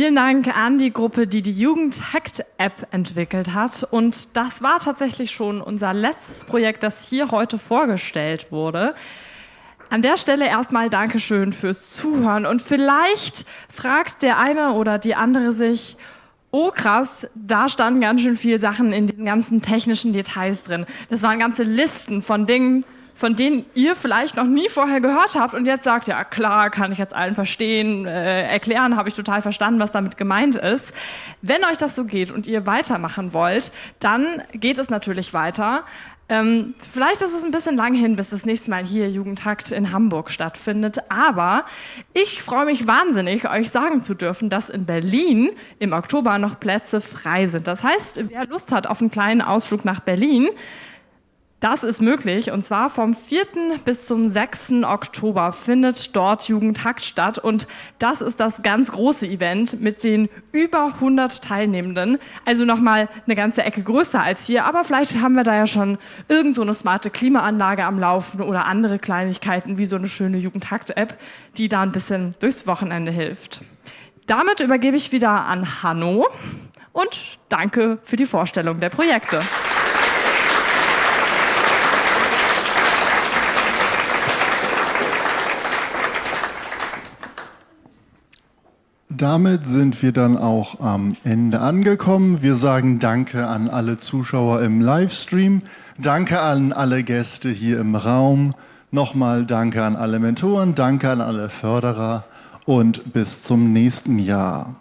vielen Dank an die Gruppe, die die Jugend-Hackt-App entwickelt hat. Und das war tatsächlich schon unser letztes Projekt, das hier heute vorgestellt wurde. An der Stelle erstmal Dankeschön fürs Zuhören. Und vielleicht fragt der eine oder die andere sich, oh krass, da standen ganz schön viele Sachen in den ganzen technischen Details drin. Das waren ganze Listen von Dingen, von denen ihr vielleicht noch nie vorher gehört habt und jetzt sagt, ja klar, kann ich jetzt allen verstehen, äh, erklären, habe ich total verstanden, was damit gemeint ist. Wenn euch das so geht und ihr weitermachen wollt, dann geht es natürlich weiter. Ähm, vielleicht ist es ein bisschen lang hin, bis das nächste Mal hier Jugendhakt in Hamburg stattfindet, aber ich freue mich wahnsinnig, euch sagen zu dürfen, dass in Berlin im Oktober noch Plätze frei sind. Das heißt, wer Lust hat auf einen kleinen Ausflug nach Berlin, das ist möglich und zwar vom 4. bis zum 6. Oktober findet dort Jugendhakt statt und das ist das ganz große Event mit den über 100 Teilnehmenden. Also nochmal eine ganze Ecke größer als hier, aber vielleicht haben wir da ja schon irgendwo eine smarte Klimaanlage am Laufen oder andere Kleinigkeiten wie so eine schöne Jugendhakt-App, die da ein bisschen durchs Wochenende hilft. Damit übergebe ich wieder an Hanno und danke für die Vorstellung der Projekte. Damit sind wir dann auch am Ende angekommen. Wir sagen Danke an alle Zuschauer im Livestream, Danke an alle Gäste hier im Raum, nochmal Danke an alle Mentoren, Danke an alle Förderer und bis zum nächsten Jahr.